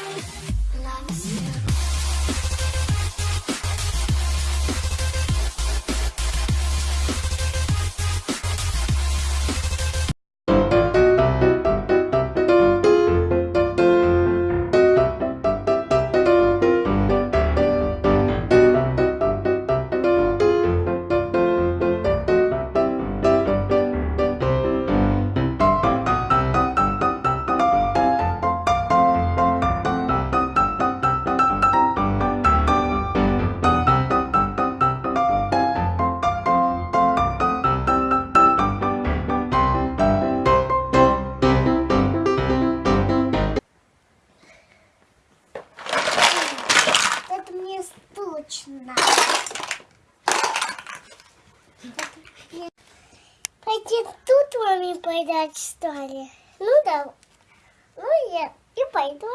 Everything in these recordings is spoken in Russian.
Это Пойти тут маме поедать, что ли? Ну да. Ну я и пойду.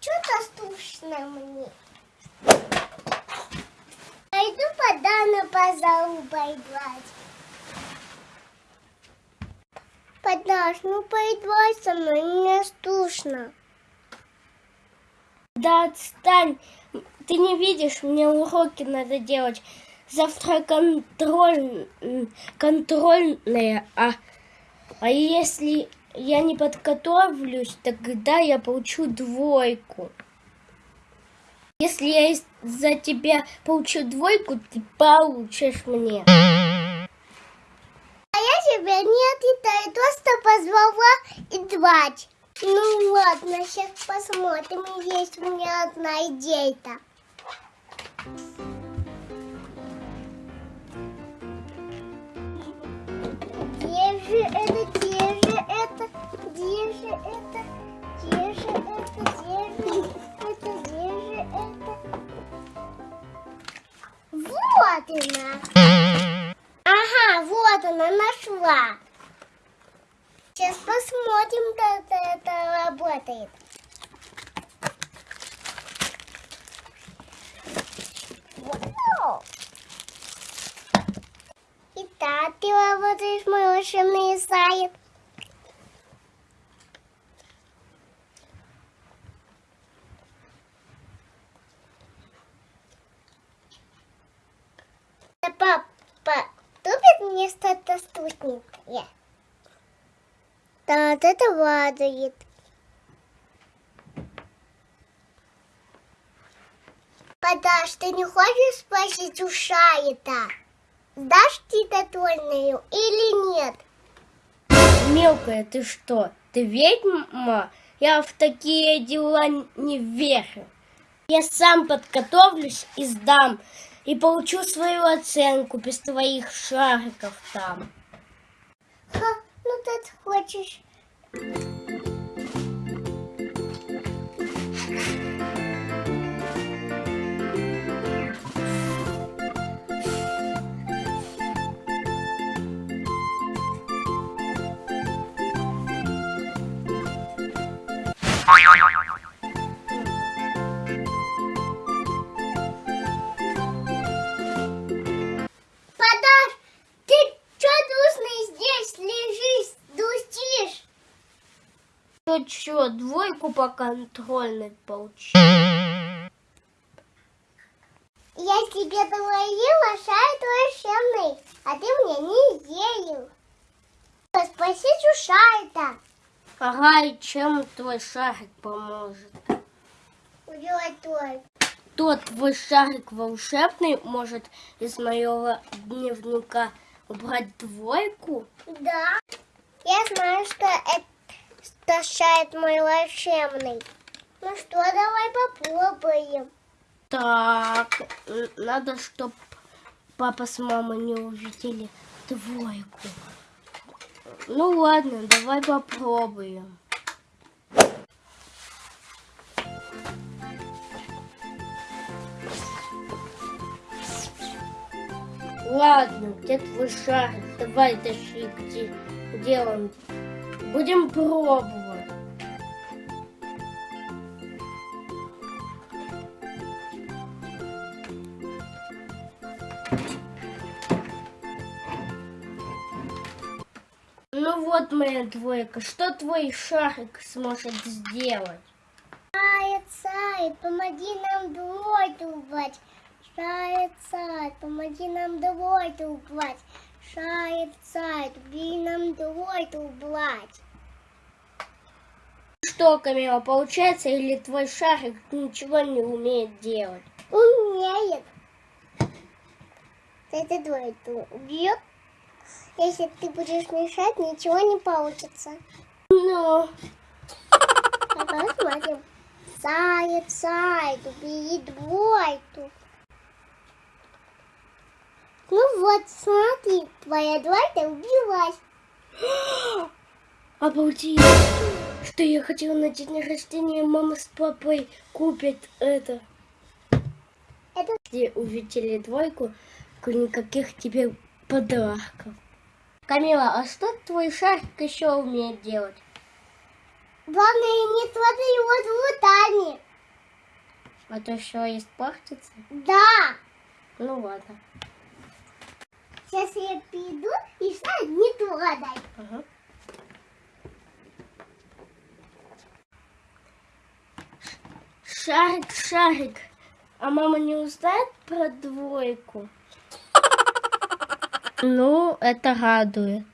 Что-то скучно мне. Пойду подану по залу поиграть. Подаш, ну поиграй со мной, мне скучно. Да отстань, ты не видишь, мне уроки надо делать. Завтра контроль, контрольные, а, а если я не подготовлюсь, тогда я получу двойку. Если я из-за тебя получу двойку, ты получишь мне. Отвитаю, просто позвала играть. Ну ладно, сейчас посмотрим, есть у меня одна идейка. Где же это, где же это, где же это, где же это, где же это, где же это? Вот она. Ага, вот она нашла. Сейчас посмотрим, как это работает. Вау! Итак, ты работаешь мой волшебный. Да, Папа, тупит мне что-то стутненькое. Да, это радует. Подаш, ты не хочешь спросить у Шаита? Сдашь титатольную или нет? Мелкая, ты что? Ты ведьма? Я в такие дела не верю. Я сам подготовлюсь и сдам. И получу свою оценку без твоих шариков там. Ха, ну ты хочешь. Что, двойку по контрольной получу? Я тебе говорила, шарит волшебный, а ты мне не верил. Спросить у шайта. Ага, и чем твой шарик поможет? Уделать твой. Тот твой шарик волшебный может из моего дневника убрать двойку? Да. Я знаю, что это шарит мой волшебный. Ну что, давай попробуем. Так, н- надо, чтоб папа с мамой не увидели двойку. Ну ладно, давай попробуем. Ладно, где твой шарик? Давай тащи, где, где он? Будем пробовать. Ну вот моя двойка, что твой шарик сможет сделать? Сайт, сайт, помоги нам двойку убрать. Сайт, сайт, помоги нам двойку убрать. Убери нам двойку убрать. Что, Камила, получается, или твой шарик ничего не умеет делать? Умеет. Это двойку убьет. Если ты будешь мешать, ничего не получится. Ну, А посмотрим. Заяц, заяц, убери двойку. Ну вот, смотри, твоя двойка убилась. обалдеть. Что я хотела на день рождения, мама с папой купят это. Это Если увидели двойку, никаких тебе подарков. Камила, а что твой шарик еще умеет делать? главное не смотри его руками. А то все испортится? Да. Ну ладно. Сейчас я приду и все не трогай. Ага. Шарик, шарик. А мама не узнает про двойку? Ну, это радует.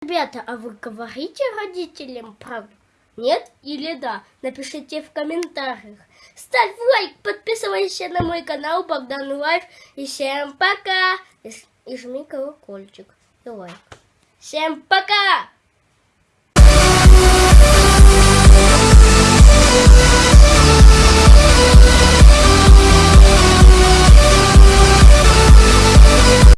Ребята, а вы говорите родителям правду? Нет или да? Напишите в комментариях. Ставь лайк, подписывайся на мой канал Богдан Life. И всем пока! И, и жми колокольчик. И лайк. Всем пока!